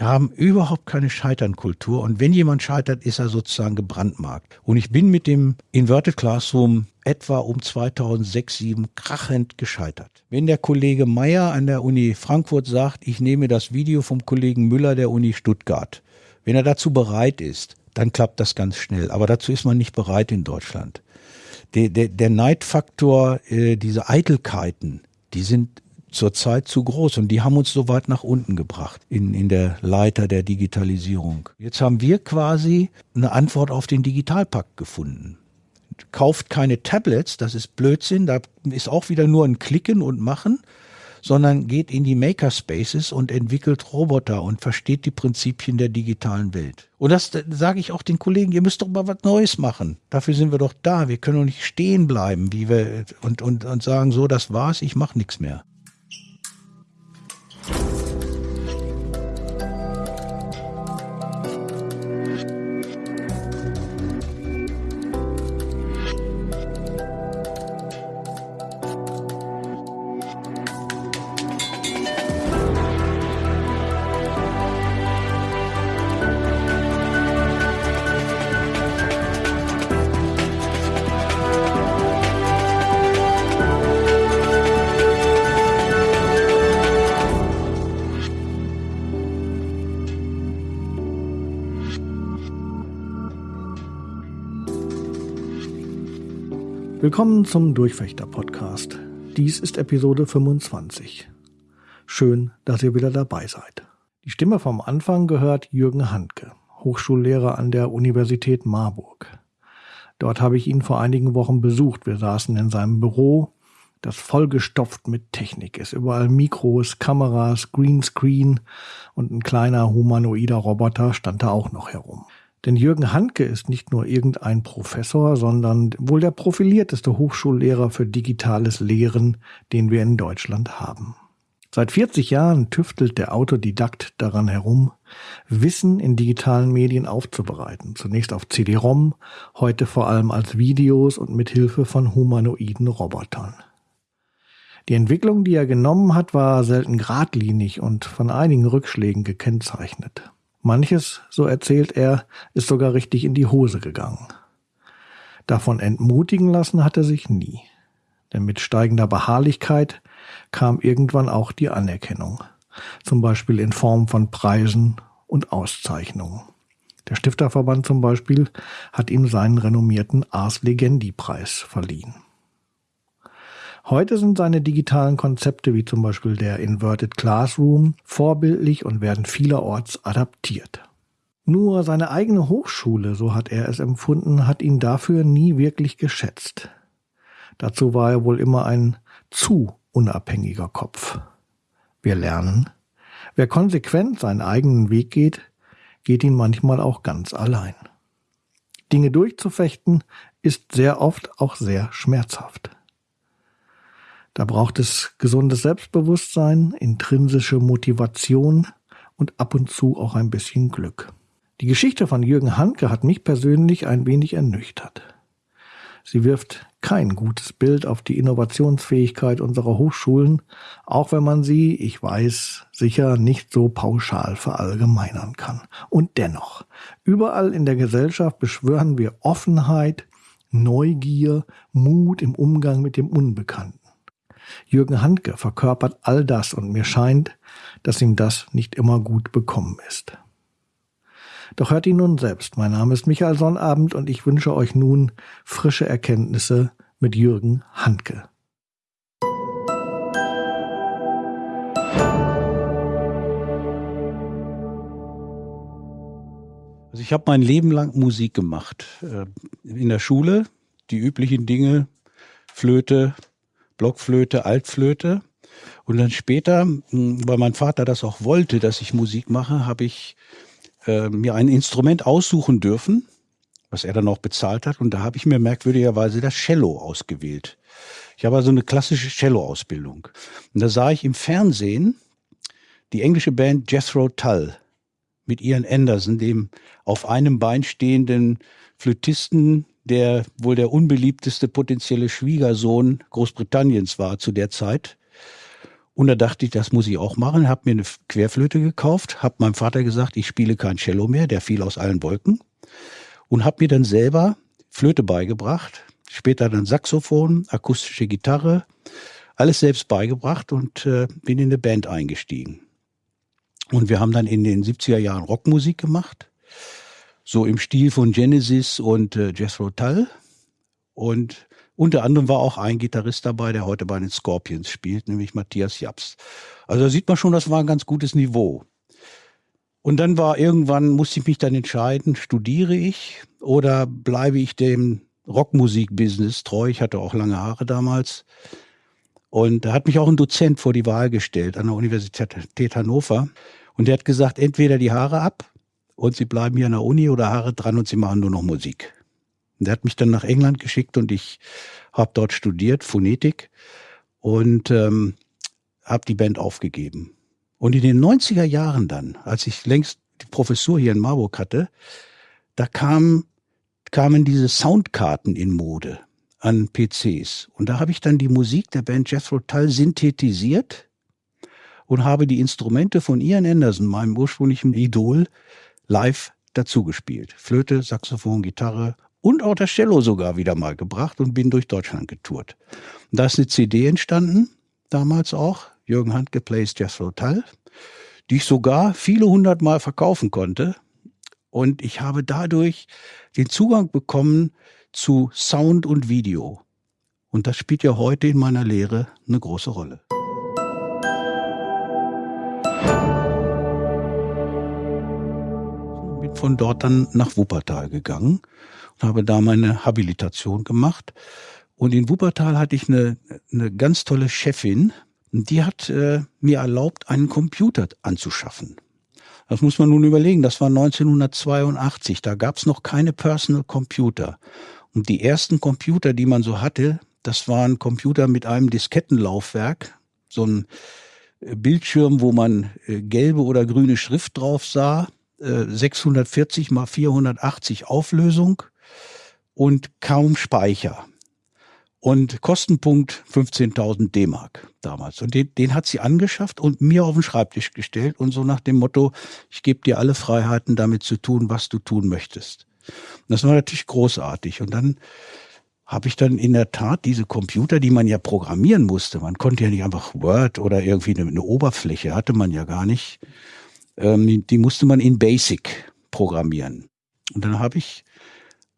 haben überhaupt keine Scheiternkultur und wenn jemand scheitert, ist er sozusagen gebrandmarkt. Und ich bin mit dem Inverted Classroom etwa um 2006, 2007 krachend gescheitert. Wenn der Kollege Meyer an der Uni Frankfurt sagt, ich nehme das Video vom Kollegen Müller der Uni Stuttgart, wenn er dazu bereit ist, dann klappt das ganz schnell. Aber dazu ist man nicht bereit in Deutschland. Der, der, der Neidfaktor, äh, diese Eitelkeiten, die sind zurzeit zu groß und die haben uns so weit nach unten gebracht in, in der Leiter der Digitalisierung. Jetzt haben wir quasi eine Antwort auf den Digitalpakt gefunden. Kauft keine Tablets, das ist Blödsinn, da ist auch wieder nur ein Klicken und Machen, sondern geht in die Makerspaces und entwickelt Roboter und versteht die Prinzipien der digitalen Welt. Und das, das sage ich auch den Kollegen, ihr müsst doch mal was Neues machen. Dafür sind wir doch da. Wir können doch nicht stehen bleiben, wie wir und, und, und sagen, so, das war's, ich mache nichts mehr. Thank you Willkommen zum Durchfechter-Podcast. Dies ist Episode 25. Schön, dass ihr wieder dabei seid. Die Stimme vom Anfang gehört Jürgen Handke, Hochschullehrer an der Universität Marburg. Dort habe ich ihn vor einigen Wochen besucht. Wir saßen in seinem Büro, das vollgestopft mit Technik ist. Überall Mikros, Kameras, Greenscreen und ein kleiner humanoider Roboter stand da auch noch herum. Denn Jürgen Handke ist nicht nur irgendein Professor, sondern wohl der profilierteste Hochschullehrer für digitales Lehren, den wir in Deutschland haben. Seit 40 Jahren tüftelt der Autodidakt daran herum, Wissen in digitalen Medien aufzubereiten. Zunächst auf CD-ROM, heute vor allem als Videos und mit Hilfe von humanoiden Robotern. Die Entwicklung, die er genommen hat, war selten geradlinig und von einigen Rückschlägen gekennzeichnet. Manches, so erzählt er, ist sogar richtig in die Hose gegangen. Davon entmutigen lassen hat er sich nie. Denn mit steigender Beharrlichkeit kam irgendwann auch die Anerkennung. Zum Beispiel in Form von Preisen und Auszeichnungen. Der Stifterverband zum Beispiel hat ihm seinen renommierten Ars Legendi Preis verliehen. Heute sind seine digitalen Konzepte wie zum Beispiel der Inverted Classroom vorbildlich und werden vielerorts adaptiert. Nur seine eigene Hochschule, so hat er es empfunden, hat ihn dafür nie wirklich geschätzt. Dazu war er wohl immer ein zu unabhängiger Kopf. Wir lernen, wer konsequent seinen eigenen Weg geht, geht ihn manchmal auch ganz allein. Dinge durchzufechten ist sehr oft auch sehr schmerzhaft. Da braucht es gesundes Selbstbewusstsein, intrinsische Motivation und ab und zu auch ein bisschen Glück. Die Geschichte von Jürgen Handke hat mich persönlich ein wenig ernüchtert. Sie wirft kein gutes Bild auf die Innovationsfähigkeit unserer Hochschulen, auch wenn man sie, ich weiß, sicher nicht so pauschal verallgemeinern kann. Und dennoch, überall in der Gesellschaft beschwören wir Offenheit, Neugier, Mut im Umgang mit dem Unbekannten. Jürgen Handke verkörpert all das und mir scheint, dass ihm das nicht immer gut bekommen ist. Doch hört ihn nun selbst. Mein Name ist Michael Sonnabend und ich wünsche euch nun frische Erkenntnisse mit Jürgen Handke. Also ich habe mein Leben lang Musik gemacht. Äh, in der Schule die üblichen Dinge, Flöte, Blockflöte, Altflöte. Und dann später, weil mein Vater das auch wollte, dass ich Musik mache, habe ich äh, mir ein Instrument aussuchen dürfen, was er dann auch bezahlt hat. Und da habe ich mir merkwürdigerweise das Cello ausgewählt. Ich habe also eine klassische Cello-Ausbildung. Und da sah ich im Fernsehen die englische Band Jethro Tull mit Ian Anderson, dem auf einem Bein stehenden Flötisten, der wohl der unbeliebteste potenzielle Schwiegersohn Großbritanniens war zu der Zeit. Und da dachte ich, das muss ich auch machen, habe mir eine Querflöte gekauft, habe meinem Vater gesagt, ich spiele kein Cello mehr, der fiel aus allen Wolken und habe mir dann selber Flöte beigebracht, später dann Saxophon, akustische Gitarre, alles selbst beigebracht und äh, bin in eine Band eingestiegen. Und wir haben dann in den 70er Jahren Rockmusik gemacht, so im Stil von Genesis und äh, Jethro Tull. Und unter anderem war auch ein Gitarrist dabei, der heute bei den Scorpions spielt, nämlich Matthias Japs. Also da sieht man schon, das war ein ganz gutes Niveau. Und dann war irgendwann, musste ich mich dann entscheiden, studiere ich oder bleibe ich dem Rockmusik-Business treu? Ich hatte auch lange Haare damals. Und da hat mich auch ein Dozent vor die Wahl gestellt an der Universität Hannover. Und der hat gesagt, entweder die Haare ab und Sie bleiben hier an der Uni oder Haare dran und Sie machen nur noch Musik. Und der hat mich dann nach England geschickt und ich habe dort studiert, Phonetik und ähm, habe die Band aufgegeben. Und in den 90er Jahren dann, als ich längst die Professur hier in Marburg hatte, da kam, kamen diese Soundkarten in Mode an PCs. Und da habe ich dann die Musik der Band Jethro Tull synthetisiert und habe die Instrumente von Ian Anderson, meinem ursprünglichen Idol, live dazugespielt. Flöte, Saxophon, Gitarre und auch das Cello sogar wieder mal gebracht und bin durch Deutschland getourt. Und da ist eine CD entstanden, damals auch, Jürgen Handke Plays Jethro Tull, die ich sogar viele hundert Mal verkaufen konnte. Und ich habe dadurch den Zugang bekommen zu Sound und Video. Und das spielt ja heute in meiner Lehre eine große Rolle. Von dort dann nach Wuppertal gegangen und habe da meine Habilitation gemacht. Und in Wuppertal hatte ich eine, eine ganz tolle Chefin, die hat äh, mir erlaubt, einen Computer anzuschaffen. Das muss man nun überlegen, das war 1982, da gab es noch keine Personal Computer. Und die ersten Computer, die man so hatte, das waren Computer mit einem Diskettenlaufwerk, so ein äh, Bildschirm, wo man äh, gelbe oder grüne Schrift drauf sah, 640 mal 480 Auflösung und kaum Speicher. Und Kostenpunkt 15.000 D-Mark damals. Und den, den hat sie angeschafft und mir auf den Schreibtisch gestellt und so nach dem Motto, ich gebe dir alle Freiheiten, damit zu tun, was du tun möchtest. Und das war natürlich großartig. Und dann habe ich dann in der Tat diese Computer, die man ja programmieren musste. Man konnte ja nicht einfach Word oder irgendwie eine, eine Oberfläche, hatte man ja gar nicht. Ähm, die musste man in Basic programmieren. Und dann habe ich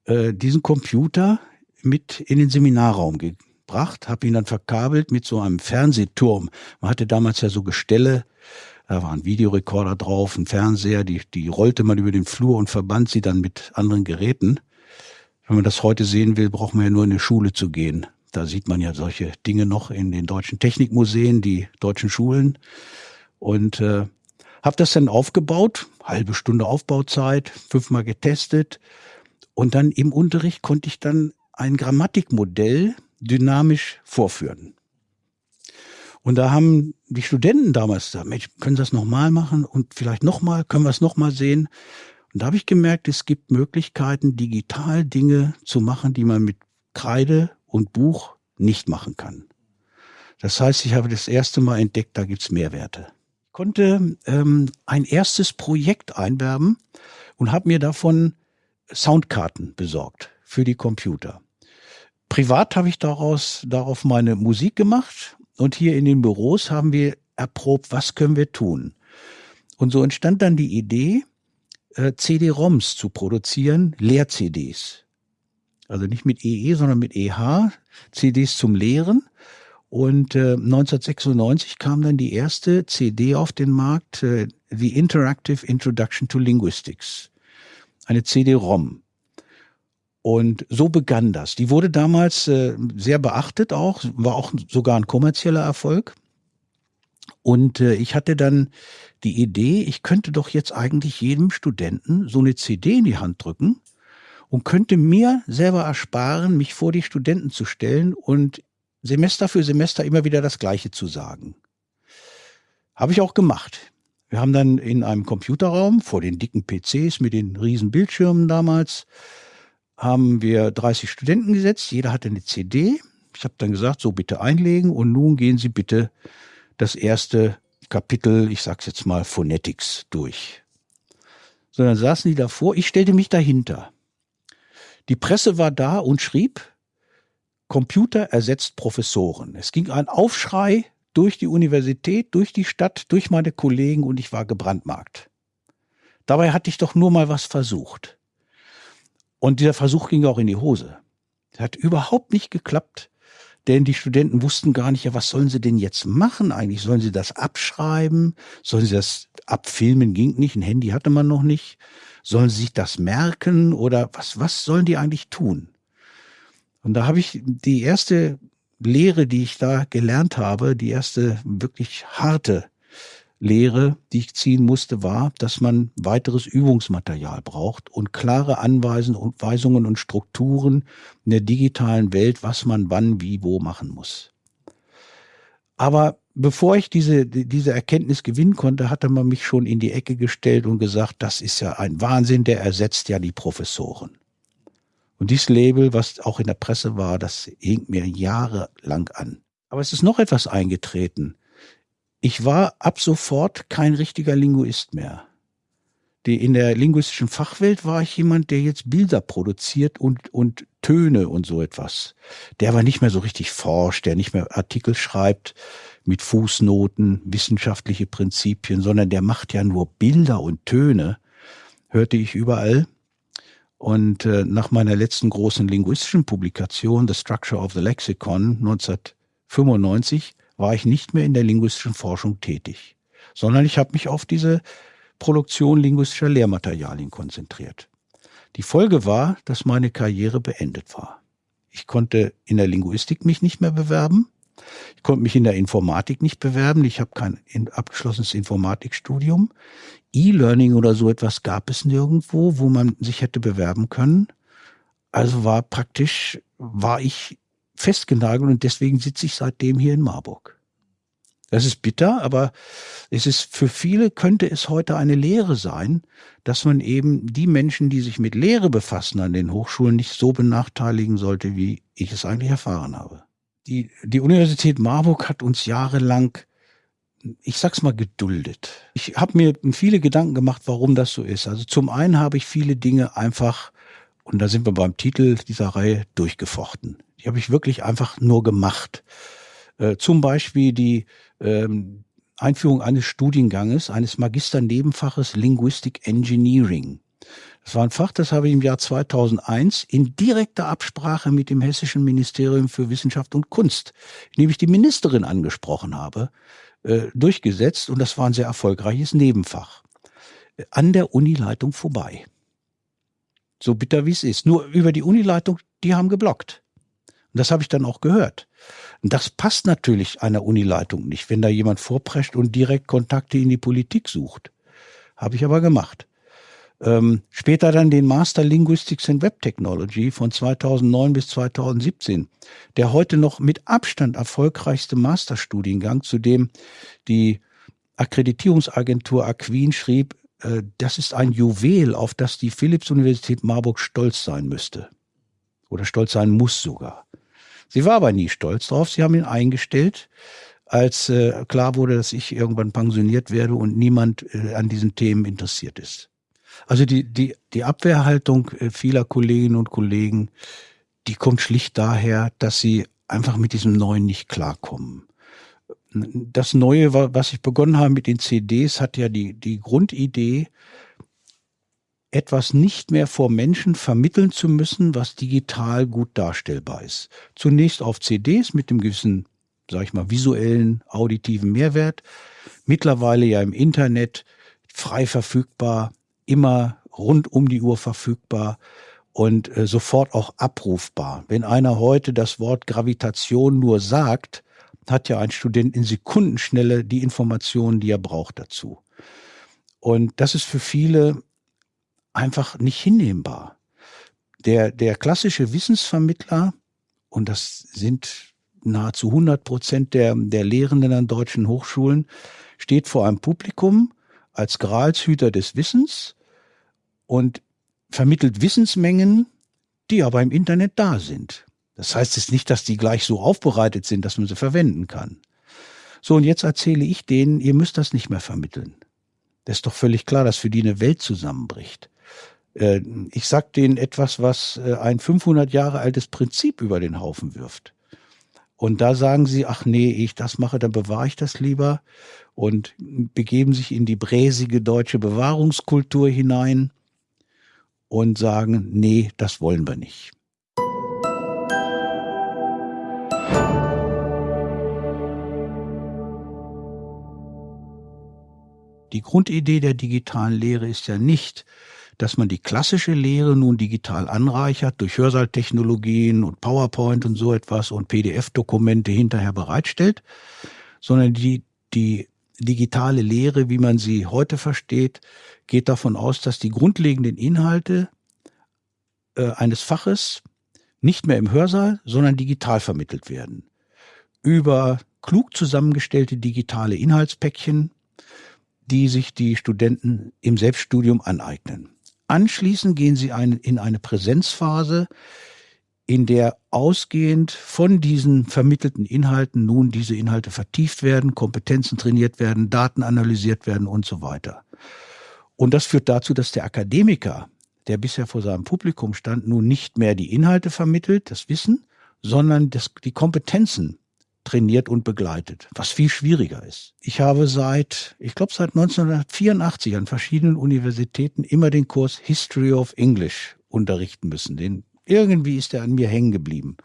äh, diesen Computer mit in den Seminarraum gebracht, habe ihn dann verkabelt mit so einem Fernsehturm. Man hatte damals ja so Gestelle, da war ein Videorekorder drauf, ein Fernseher, die, die rollte man über den Flur und verband sie dann mit anderen Geräten. Wenn man das heute sehen will, braucht man ja nur in eine Schule zu gehen. Da sieht man ja solche Dinge noch in den deutschen Technikmuseen, die deutschen Schulen. Und äh, habe das dann aufgebaut, halbe Stunde Aufbauzeit, fünfmal getestet. Und dann im Unterricht konnte ich dann ein Grammatikmodell dynamisch vorführen. Und da haben die Studenten damals gesagt, Mensch, können Sie das nochmal machen und vielleicht nochmal, können wir es nochmal sehen? Und da habe ich gemerkt, es gibt Möglichkeiten, digital Dinge zu machen, die man mit Kreide und Buch nicht machen kann. Das heißt, ich habe das erste Mal entdeckt, da gibt's Mehrwerte. Konnte ähm, ein erstes Projekt einwerben und habe mir davon Soundkarten besorgt für die Computer. Privat habe ich daraus, darauf meine Musik gemacht und hier in den Büros haben wir erprobt, was können wir tun. Und so entstand dann die Idee, äh, CD-ROMs zu produzieren, Leer-CDs. Also nicht mit EE, sondern mit EH, CDs zum Lehren. Und äh, 1996 kam dann die erste CD auf den Markt, äh, The Interactive Introduction to Linguistics. Eine CD-ROM. Und so begann das. Die wurde damals äh, sehr beachtet auch, war auch sogar ein kommerzieller Erfolg. Und äh, ich hatte dann die Idee, ich könnte doch jetzt eigentlich jedem Studenten so eine CD in die Hand drücken und könnte mir selber ersparen, mich vor die Studenten zu stellen und Semester für Semester immer wieder das Gleiche zu sagen. Habe ich auch gemacht. Wir haben dann in einem Computerraum vor den dicken PCs mit den riesen Bildschirmen damals haben wir 30 Studenten gesetzt, jeder hatte eine CD. Ich habe dann gesagt, so bitte einlegen und nun gehen Sie bitte das erste Kapitel, ich sag's jetzt mal Phonetics durch. Sondern saßen die davor, ich stellte mich dahinter. Die Presse war da und schrieb, Computer ersetzt Professoren. Es ging ein Aufschrei durch die Universität, durch die Stadt, durch meine Kollegen und ich war gebrandmarkt. Dabei hatte ich doch nur mal was versucht. Und dieser Versuch ging auch in die Hose. Das hat überhaupt nicht geklappt, denn die Studenten wussten gar nicht, ja, was sollen sie denn jetzt machen eigentlich? Sollen sie das abschreiben? Sollen sie das abfilmen? Ging nicht, ein Handy hatte man noch nicht. Sollen sie sich das merken oder was, was sollen die eigentlich tun? Und da habe ich die erste Lehre, die ich da gelernt habe, die erste wirklich harte Lehre, die ich ziehen musste, war, dass man weiteres Übungsmaterial braucht und klare Anweisungen und Strukturen in der digitalen Welt, was man wann, wie, wo machen muss. Aber bevor ich diese, diese Erkenntnis gewinnen konnte, hatte man mich schon in die Ecke gestellt und gesagt, das ist ja ein Wahnsinn, der ersetzt ja die Professoren. Und dieses Label, was auch in der Presse war, das hing mir jahrelang an. Aber es ist noch etwas eingetreten. Ich war ab sofort kein richtiger Linguist mehr. Die, in der linguistischen Fachwelt war ich jemand, der jetzt Bilder produziert und, und Töne und so etwas. Der aber nicht mehr so richtig forscht, der nicht mehr Artikel schreibt mit Fußnoten, wissenschaftliche Prinzipien, sondern der macht ja nur Bilder und Töne, hörte ich überall. Und äh, nach meiner letzten großen linguistischen Publikation, The Structure of the Lexicon 1995, war ich nicht mehr in der linguistischen Forschung tätig, sondern ich habe mich auf diese Produktion linguistischer Lehrmaterialien konzentriert. Die Folge war, dass meine Karriere beendet war. Ich konnte in der Linguistik mich nicht mehr bewerben. Ich konnte mich in der Informatik nicht bewerben. Ich habe kein abgeschlossenes Informatikstudium. E-Learning oder so etwas gab es nirgendwo, wo man sich hätte bewerben können. Also war praktisch, war ich festgenagelt und deswegen sitze ich seitdem hier in Marburg. Das ist bitter, aber es ist für viele könnte es heute eine Lehre sein, dass man eben die Menschen, die sich mit Lehre befassen an den Hochschulen, nicht so benachteiligen sollte, wie ich es eigentlich erfahren habe. Die, die Universität Marburg hat uns jahrelang ich sag's mal, geduldet. Ich habe mir viele Gedanken gemacht, warum das so ist. Also zum einen habe ich viele Dinge einfach, und da sind wir beim Titel dieser Reihe, durchgefochten. Die habe ich wirklich einfach nur gemacht. Äh, zum Beispiel die ähm, Einführung eines Studienganges, eines Magisternebenfaches Linguistic Engineering. Das war ein Fach, das habe ich im Jahr 2001 in direkter Absprache mit dem Hessischen Ministerium für Wissenschaft und Kunst, indem ich die Ministerin angesprochen habe, äh, durchgesetzt und das war ein sehr erfolgreiches Nebenfach. An der Unileitung vorbei. So bitter wie es ist. Nur über die Unileitung, die haben geblockt. Und das habe ich dann auch gehört. Und das passt natürlich einer Unileitung nicht, wenn da jemand vorprescht und direkt Kontakte in die Politik sucht. Habe ich aber gemacht. Ähm, später dann den Master Linguistics in Web Technology von 2009 bis 2017, der heute noch mit Abstand erfolgreichste Masterstudiengang, zu dem die Akkreditierungsagentur Aquin schrieb, äh, das ist ein Juwel, auf das die Philipps-Universität Marburg stolz sein müsste. Oder stolz sein muss sogar. Sie war aber nie stolz drauf. Sie haben ihn eingestellt, als äh, klar wurde, dass ich irgendwann pensioniert werde und niemand äh, an diesen Themen interessiert ist. Also die, die, die Abwehrhaltung äh, vieler Kolleginnen und Kollegen, die kommt schlicht daher, dass sie einfach mit diesem Neuen nicht klarkommen. Das Neue, was ich begonnen habe mit den CDs, hat ja die, die Grundidee, etwas nicht mehr vor Menschen vermitteln zu müssen, was digital gut darstellbar ist. Zunächst auf CDs mit dem gewissen, sag ich mal, visuellen, auditiven Mehrwert. Mittlerweile ja im Internet frei verfügbar immer rund um die Uhr verfügbar und äh, sofort auch abrufbar. Wenn einer heute das Wort Gravitation nur sagt, hat ja ein Student in Sekundenschnelle die Informationen, die er braucht dazu. Und das ist für viele einfach nicht hinnehmbar. Der, der klassische Wissensvermittler, und das sind nahezu 100 Prozent der, der Lehrenden an deutschen Hochschulen, steht vor einem Publikum als Gralshüter des Wissens und vermittelt Wissensmengen, die aber im Internet da sind. Das heißt jetzt nicht, dass die gleich so aufbereitet sind, dass man sie verwenden kann, So, und jetzt erzähle ich denen, ihr müsst das nicht mehr vermitteln. Das ist doch völlig klar, dass für die eine Welt zusammenbricht. Äh, ich sag denen etwas, was äh, ein 500 Jahre altes Prinzip über den Haufen wirft. Und da sagen sie, ach nee, ich das mache, dann bewahre ich das lieber und begeben sich in die bräsige deutsche Bewahrungskultur hinein und sagen, nee, das wollen wir nicht. Die Grundidee der digitalen Lehre ist ja nicht, dass man die klassische Lehre nun digital anreichert durch Hörsaaltechnologien und PowerPoint und so etwas und PDF-Dokumente hinterher bereitstellt, sondern die, die digitale Lehre, wie man sie heute versteht, geht davon aus, dass die grundlegenden Inhalte äh, eines Faches nicht mehr im Hörsaal, sondern digital vermittelt werden. Über klug zusammengestellte digitale Inhaltspäckchen, die sich die Studenten im Selbststudium aneignen. Anschließend gehen sie ein, in eine Präsenzphase, in der ausgehend von diesen vermittelten Inhalten nun diese Inhalte vertieft werden, Kompetenzen trainiert werden, Daten analysiert werden und so weiter. Und das führt dazu, dass der Akademiker, der bisher vor seinem Publikum stand, nun nicht mehr die Inhalte vermittelt, das Wissen, sondern das, die Kompetenzen trainiert und begleitet, was viel schwieriger ist. Ich habe seit, ich glaube seit 1984 an verschiedenen Universitäten immer den Kurs History of English unterrichten müssen. Den, irgendwie ist er an mir hängen geblieben.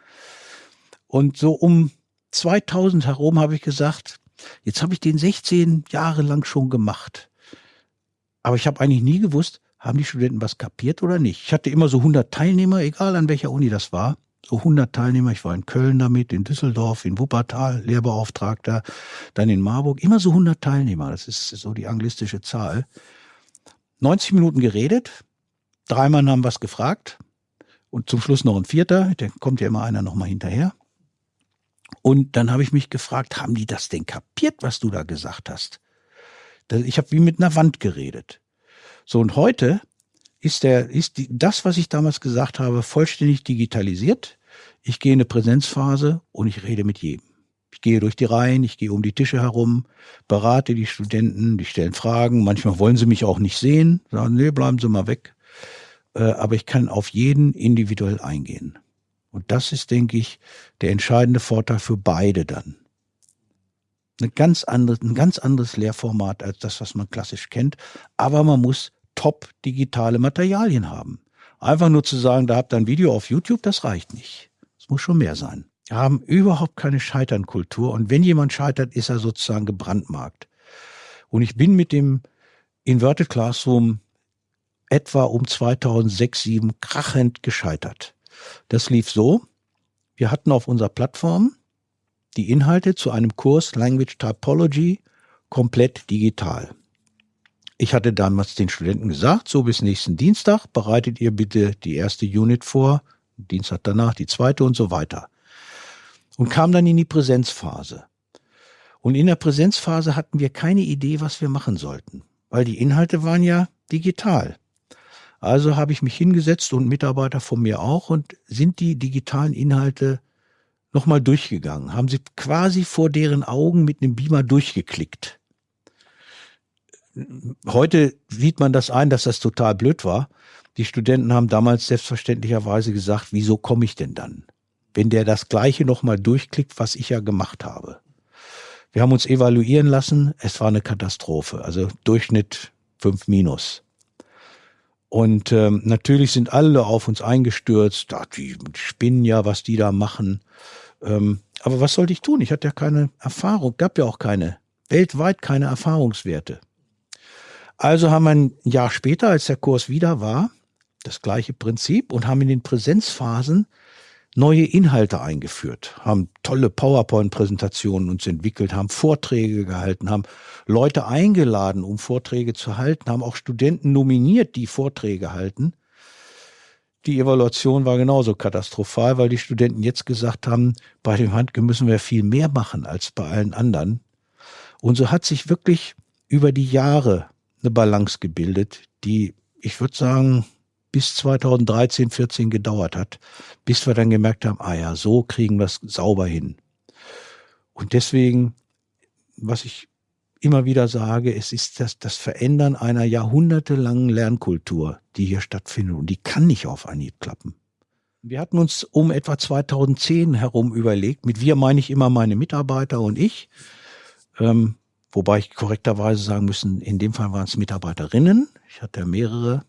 Und so um 2000 herum habe ich gesagt, jetzt habe ich den 16 Jahre lang schon gemacht. Aber ich habe eigentlich nie gewusst, haben die Studenten was kapiert oder nicht. Ich hatte immer so 100 Teilnehmer, egal an welcher Uni das war so 100 Teilnehmer. Ich war in Köln damit, in Düsseldorf, in Wuppertal, Lehrbeauftragter, dann in Marburg. Immer so 100 Teilnehmer. Das ist so die anglistische Zahl. 90 Minuten geredet. Drei Mann haben was gefragt. Und zum Schluss noch ein vierter. Da kommt ja immer einer noch mal hinterher. Und dann habe ich mich gefragt, haben die das denn kapiert, was du da gesagt hast? Ich habe wie mit einer Wand geredet. So, und heute ist der, ist die, das, was ich damals gesagt habe, vollständig digitalisiert. Ich gehe in eine Präsenzphase und ich rede mit jedem. Ich gehe durch die Reihen, ich gehe um die Tische herum, berate die Studenten, die stellen Fragen. Manchmal wollen sie mich auch nicht sehen, sagen, nee, bleiben Sie mal weg. Äh, aber ich kann auf jeden individuell eingehen. Und das ist, denke ich, der entscheidende Vorteil für beide dann. Eine ganz andere, ein ganz anderes Lehrformat als das, was man klassisch kennt. Aber man muss top digitale Materialien haben. Einfach nur zu sagen, da habt ihr ein Video auf YouTube, das reicht nicht. Es muss schon mehr sein. Wir haben überhaupt keine Scheiternkultur und wenn jemand scheitert, ist er sozusagen gebrandmarkt. Und ich bin mit dem Inverted Classroom etwa um 2006, 2007 krachend gescheitert. Das lief so, wir hatten auf unserer Plattform die Inhalte zu einem Kurs Language Typology komplett digital. Ich hatte damals den Studenten gesagt, so bis nächsten Dienstag bereitet ihr bitte die erste Unit vor, Dienstag danach die zweite und so weiter. Und kam dann in die Präsenzphase. Und in der Präsenzphase hatten wir keine Idee, was wir machen sollten, weil die Inhalte waren ja digital. Also habe ich mich hingesetzt und Mitarbeiter von mir auch und sind die digitalen Inhalte nochmal durchgegangen, haben sie quasi vor deren Augen mit einem Beamer durchgeklickt heute sieht man das ein, dass das total blöd war. Die Studenten haben damals selbstverständlicherweise gesagt, wieso komme ich denn dann? Wenn der das Gleiche nochmal durchklickt, was ich ja gemacht habe. Wir haben uns evaluieren lassen. Es war eine Katastrophe. Also Durchschnitt 5 minus. Und ähm, natürlich sind alle auf uns eingestürzt. Da, die spinnen ja, was die da machen. Ähm, aber was sollte ich tun? Ich hatte ja keine Erfahrung, gab ja auch keine, weltweit keine Erfahrungswerte. Also haben wir ein Jahr später, als der Kurs wieder war, das gleiche Prinzip und haben in den Präsenzphasen neue Inhalte eingeführt, haben tolle PowerPoint-Präsentationen uns entwickelt, haben Vorträge gehalten, haben Leute eingeladen, um Vorträge zu halten, haben auch Studenten nominiert, die Vorträge halten. Die Evaluation war genauso katastrophal, weil die Studenten jetzt gesagt haben, bei dem Handke müssen wir viel mehr machen als bei allen anderen. Und so hat sich wirklich über die Jahre eine Balance gebildet, die, ich würde sagen, bis 2013, 14 gedauert hat, bis wir dann gemerkt haben, ah ja, so kriegen wir es sauber hin. Und deswegen was ich immer wieder sage, es ist das, das Verändern einer jahrhundertelangen Lernkultur, die hier stattfindet. Und die kann nicht auf Anhieb klappen. Wir hatten uns um etwa 2010 herum überlegt, mit wir meine ich immer meine Mitarbeiter und ich, ähm, wobei ich korrekterweise sagen müssen, in dem Fall waren es Mitarbeiterinnen, ich hatte mehrere,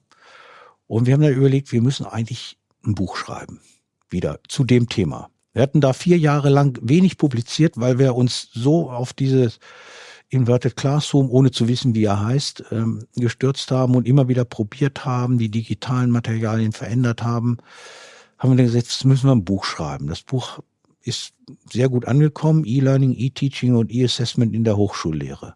und wir haben dann überlegt, wir müssen eigentlich ein Buch schreiben, wieder zu dem Thema. Wir hatten da vier Jahre lang wenig publiziert, weil wir uns so auf dieses Inverted Classroom, ohne zu wissen, wie er heißt, ähm, gestürzt haben und immer wieder probiert haben, die digitalen Materialien verändert haben, haben wir dann gesagt, jetzt müssen wir ein Buch schreiben. Das Buch ist sehr gut angekommen, E-Learning, E-Teaching und E-Assessment in der Hochschullehre.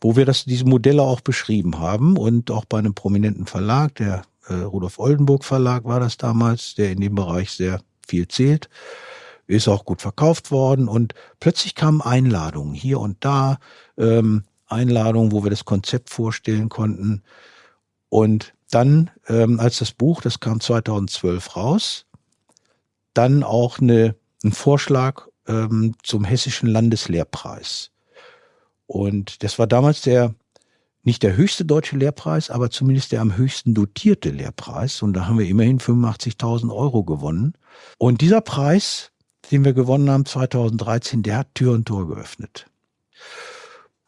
Wo wir das, diese Modelle auch beschrieben haben und auch bei einem prominenten Verlag, der äh, Rudolf Oldenburg Verlag war das damals, der in dem Bereich sehr viel zählt ist auch gut verkauft worden und plötzlich kamen Einladungen hier und da, ähm, Einladungen, wo wir das Konzept vorstellen konnten. Und dann, ähm, als das Buch, das kam 2012 raus, dann auch eine, ein Vorschlag ähm, zum Hessischen Landeslehrpreis. Und das war damals der, nicht der höchste deutsche Lehrpreis, aber zumindest der am höchsten dotierte Lehrpreis. Und da haben wir immerhin 85.000 Euro gewonnen. Und dieser Preis den wir gewonnen haben 2013, der hat Tür und Tor geöffnet.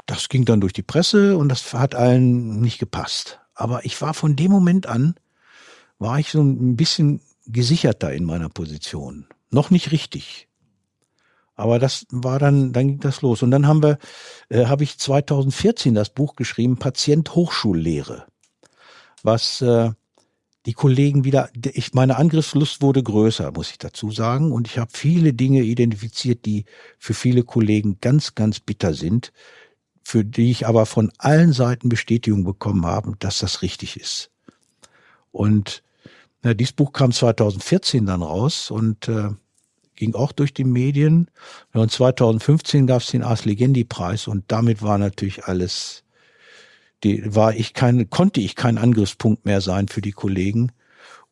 Das ging dann durch die Presse und das hat allen nicht gepasst. Aber ich war von dem Moment an, war ich so ein bisschen gesicherter in meiner Position. Noch nicht richtig. Aber das war dann, dann ging das los. Und dann haben wir, äh, habe ich 2014 das Buch geschrieben, Patient Hochschullehre, was äh, die Kollegen wieder, ich, meine Angriffslust wurde größer, muss ich dazu sagen. Und ich habe viele Dinge identifiziert, die für viele Kollegen ganz, ganz bitter sind, für die ich aber von allen Seiten Bestätigung bekommen habe, dass das richtig ist. Und na, dieses Buch kam 2014 dann raus und äh, ging auch durch die Medien. Und 2015 gab es den Ars Legendi Preis und damit war natürlich alles die war ich kein, konnte ich kein Angriffspunkt mehr sein für die Kollegen.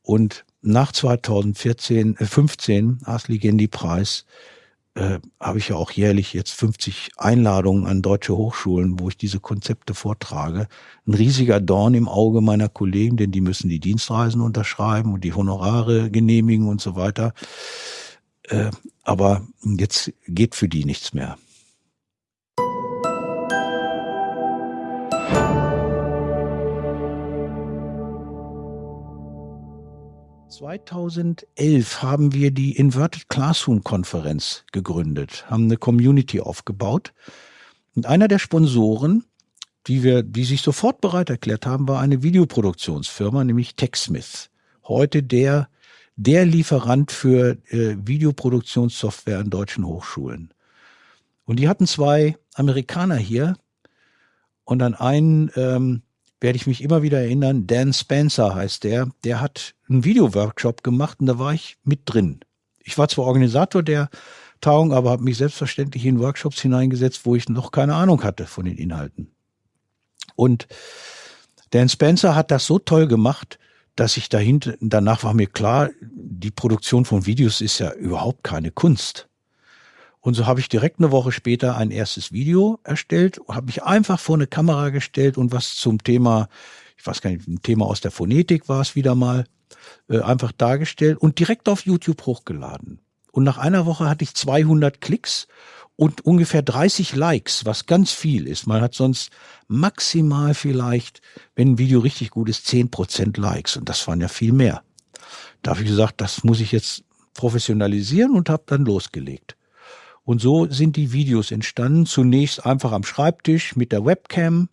Und nach 2014, äh, 15 Ars Legendi Preis äh, habe ich ja auch jährlich jetzt 50 Einladungen an deutsche Hochschulen, wo ich diese Konzepte vortrage. Ein riesiger Dorn im Auge meiner Kollegen, denn die müssen die Dienstreisen unterschreiben und die Honorare genehmigen und so weiter. Äh, aber jetzt geht für die nichts mehr. 2011 haben wir die Inverted Classroom Konferenz gegründet, haben eine Community aufgebaut. Und einer der Sponsoren, die wir, die sich sofort bereit erklärt haben, war eine Videoproduktionsfirma, nämlich TechSmith. Heute der, der Lieferant für äh, Videoproduktionssoftware an deutschen Hochschulen. Und die hatten zwei Amerikaner hier und an einen ähm, werde ich mich immer wieder erinnern, Dan Spencer heißt der, der hat einen Videoworkshop gemacht und da war ich mit drin. Ich war zwar Organisator der Tagung, aber habe mich selbstverständlich in Workshops hineingesetzt, wo ich noch keine Ahnung hatte von den Inhalten. Und Dan Spencer hat das so toll gemacht, dass ich dahinter, danach war mir klar, die Produktion von Videos ist ja überhaupt keine Kunst. Und so habe ich direkt eine Woche später ein erstes Video erstellt, habe mich einfach vor eine Kamera gestellt und was zum Thema, ich weiß gar nicht, ein Thema aus der Phonetik war es wieder mal, äh, einfach dargestellt und direkt auf YouTube hochgeladen. Und nach einer Woche hatte ich 200 Klicks und ungefähr 30 Likes, was ganz viel ist. Man hat sonst maximal vielleicht, wenn ein Video richtig gut ist, 10% Likes und das waren ja viel mehr. Da habe ich gesagt, das muss ich jetzt professionalisieren und habe dann losgelegt. Und so sind die Videos entstanden. Zunächst einfach am Schreibtisch mit der Webcam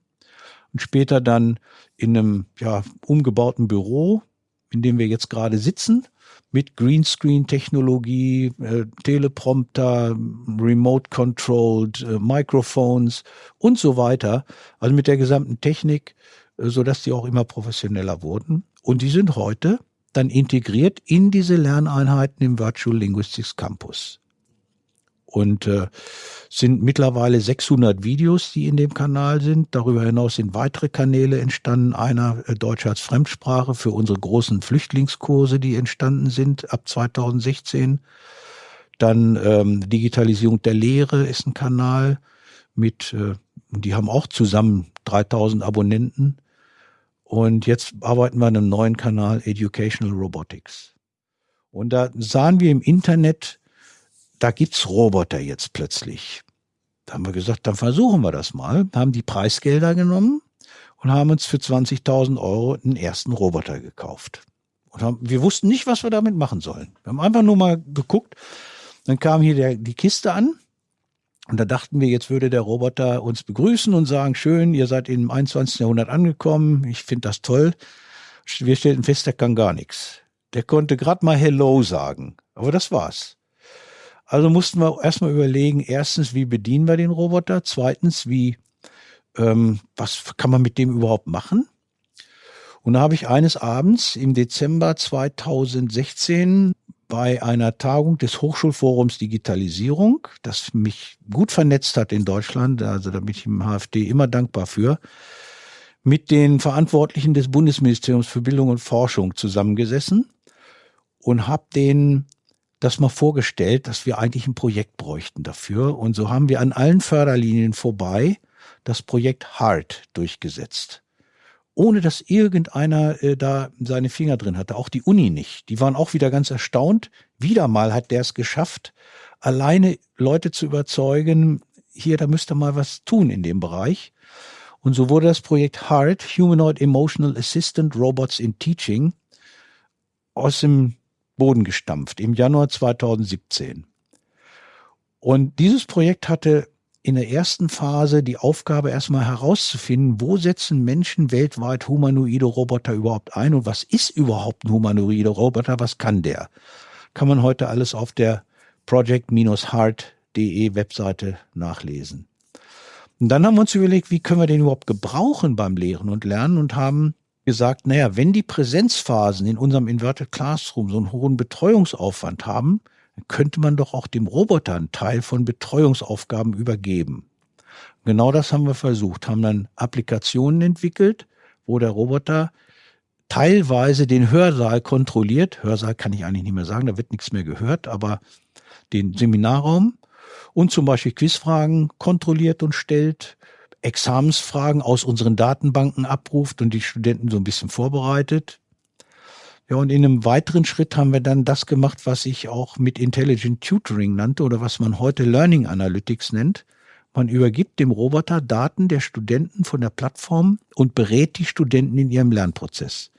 und später dann in einem ja, umgebauten Büro, in dem wir jetzt gerade sitzen, mit Greenscreen-Technologie, äh, Teleprompter, Remote-Controlled, äh, Microphones und so weiter. Also mit der gesamten Technik, äh, sodass die auch immer professioneller wurden. Und die sind heute dann integriert in diese Lerneinheiten im Virtual Linguistics Campus. Und äh, sind mittlerweile 600 Videos, die in dem Kanal sind. Darüber hinaus sind weitere Kanäle entstanden. Einer äh, Deutsch als Fremdsprache für unsere großen Flüchtlingskurse, die entstanden sind ab 2016. Dann ähm, Digitalisierung der Lehre ist ein Kanal mit, äh, die haben auch zusammen 3000 Abonnenten. Und jetzt arbeiten wir an einem neuen Kanal Educational Robotics. Und da sahen wir im Internet, da gibt's Roboter jetzt plötzlich. Da haben wir gesagt, dann versuchen wir das mal, haben die Preisgelder genommen und haben uns für 20.000 Euro einen ersten Roboter gekauft. Und haben, wir wussten nicht, was wir damit machen sollen. Wir haben einfach nur mal geguckt. Dann kam hier der, die Kiste an. Und da dachten wir, jetzt würde der Roboter uns begrüßen und sagen, schön, ihr seid im 21. Jahrhundert angekommen. Ich finde das toll. Wir stellten fest, der kann gar nichts. Der konnte gerade mal Hello sagen. Aber das war's. Also mussten wir erstmal überlegen, erstens, wie bedienen wir den Roboter? Zweitens, wie, ähm, was kann man mit dem überhaupt machen? Und da habe ich eines Abends im Dezember 2016 bei einer Tagung des Hochschulforums Digitalisierung, das mich gut vernetzt hat in Deutschland, also da bin ich im HFD immer dankbar für, mit den Verantwortlichen des Bundesministeriums für Bildung und Forschung zusammengesessen und habe denen das mal vorgestellt, dass wir eigentlich ein Projekt bräuchten dafür. Und so haben wir an allen Förderlinien vorbei das Projekt HART durchgesetzt ohne dass irgendeiner äh, da seine Finger drin hatte. Auch die Uni nicht. Die waren auch wieder ganz erstaunt. Wieder mal hat der es geschafft, alleine Leute zu überzeugen, hier, da müsste mal was tun in dem Bereich. Und so wurde das Projekt HART, Humanoid Emotional Assistant Robots in Teaching, aus dem Boden gestampft im Januar 2017. Und dieses Projekt hatte in der ersten Phase die Aufgabe erstmal herauszufinden, wo setzen Menschen weltweit humanoide Roboter überhaupt ein und was ist überhaupt ein humanoide Roboter, was kann der? Kann man heute alles auf der project-heart.de Webseite nachlesen. Und dann haben wir uns überlegt, wie können wir den überhaupt gebrauchen beim Lehren und Lernen und haben gesagt, naja, wenn die Präsenzphasen in unserem Inverted Classroom so einen hohen Betreuungsaufwand haben, könnte man doch auch dem Roboter einen Teil von Betreuungsaufgaben übergeben. Genau das haben wir versucht, haben dann Applikationen entwickelt, wo der Roboter teilweise den Hörsaal kontrolliert. Hörsaal kann ich eigentlich nicht mehr sagen, da wird nichts mehr gehört, aber den Seminarraum und zum Beispiel Quizfragen kontrolliert und stellt, Examensfragen aus unseren Datenbanken abruft und die Studenten so ein bisschen vorbereitet, ja, und in einem weiteren Schritt haben wir dann das gemacht, was ich auch mit Intelligent Tutoring nannte oder was man heute Learning Analytics nennt. Man übergibt dem Roboter Daten der Studenten von der Plattform und berät die Studenten in ihrem Lernprozess.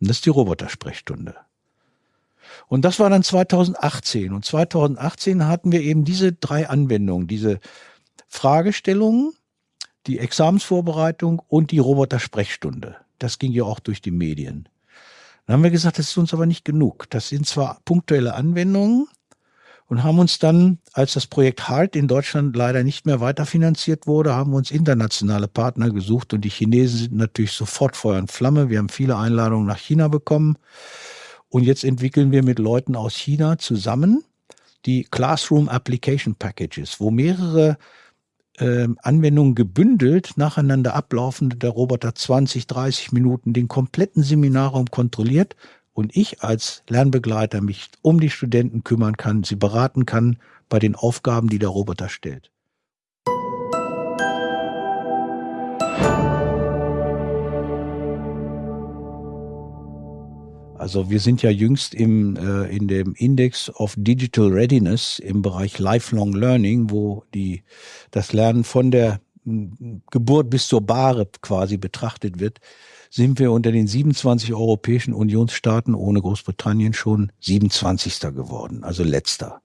Und das ist die Robotersprechstunde. Und das war dann 2018. Und 2018 hatten wir eben diese drei Anwendungen, diese Fragestellungen, die Examensvorbereitung und die Robotersprechstunde. Das ging ja auch durch die Medien. Dann haben wir gesagt, das ist uns aber nicht genug. Das sind zwar punktuelle Anwendungen und haben uns dann, als das Projekt HART in Deutschland leider nicht mehr weiterfinanziert wurde, haben wir uns internationale Partner gesucht und die Chinesen sind natürlich sofort Feuer und Flamme. Wir haben viele Einladungen nach China bekommen und jetzt entwickeln wir mit Leuten aus China zusammen die Classroom Application Packages, wo mehrere äh, Anwendungen gebündelt nacheinander ablaufen, der Roboter 20, 30 Minuten den kompletten Seminarraum kontrolliert und ich als Lernbegleiter mich um die Studenten kümmern kann, sie beraten kann bei den Aufgaben, die der Roboter stellt. Also wir sind ja jüngst im, äh, in dem Index of Digital Readiness im Bereich Lifelong Learning, wo die, das Lernen von der Geburt bis zur Bahre quasi betrachtet wird, sind wir unter den 27 europäischen Unionsstaaten ohne Großbritannien schon 27. geworden, also letzter.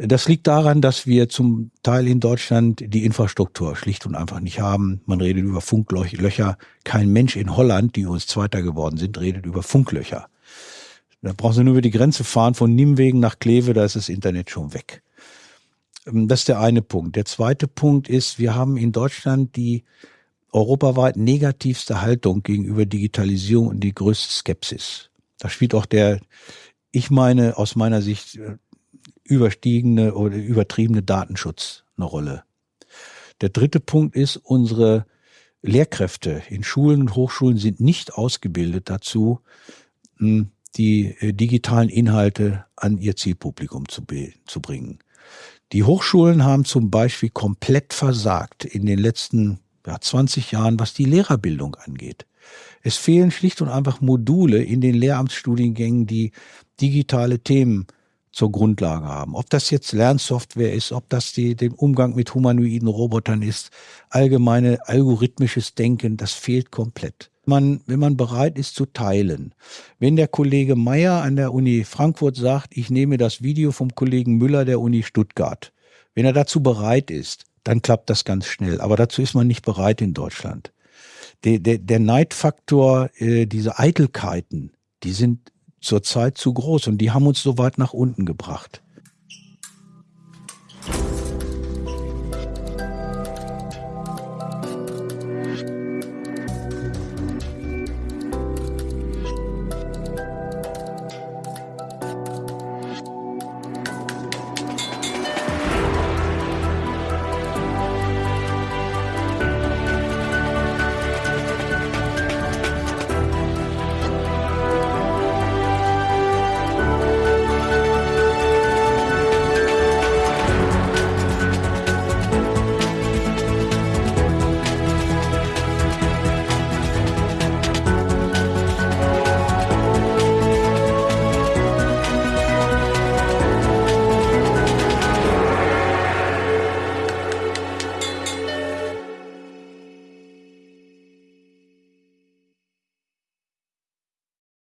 Das liegt daran, dass wir zum Teil in Deutschland die Infrastruktur schlicht und einfach nicht haben. Man redet über Funklöcher. Kein Mensch in Holland, die uns Zweiter geworden sind, redet über Funklöcher. Da brauchen Sie nur über die Grenze fahren von Nimwegen nach Kleve, da ist das Internet schon weg. Ähm, das ist der eine Punkt. Der zweite Punkt ist, wir haben in Deutschland die europaweit negativste Haltung gegenüber Digitalisierung und die größte Skepsis. Da spielt auch der, ich meine, aus meiner Sicht äh, überstiegene oder übertriebene Datenschutz eine Rolle. Der dritte Punkt ist, unsere Lehrkräfte in Schulen und Hochschulen sind nicht ausgebildet dazu, hm, die äh, digitalen Inhalte an ihr Zielpublikum zu, zu bringen. Die Hochschulen haben zum Beispiel komplett versagt in den letzten ja, 20 Jahren, was die Lehrerbildung angeht. Es fehlen schlicht und einfach Module in den Lehramtsstudiengängen, die digitale Themen zur Grundlage haben. Ob das jetzt Lernsoftware ist, ob das die, den Umgang mit humanoiden Robotern ist, allgemeine algorithmisches Denken, das fehlt komplett. Man, wenn man bereit ist zu teilen. Wenn der Kollege Meyer an der Uni Frankfurt sagt, ich nehme das Video vom Kollegen Müller der Uni Stuttgart, wenn er dazu bereit ist, dann klappt das ganz schnell. Aber dazu ist man nicht bereit in Deutschland. Der, der, der Neidfaktor, äh, diese Eitelkeiten, die sind zurzeit zu groß und die haben uns so weit nach unten gebracht.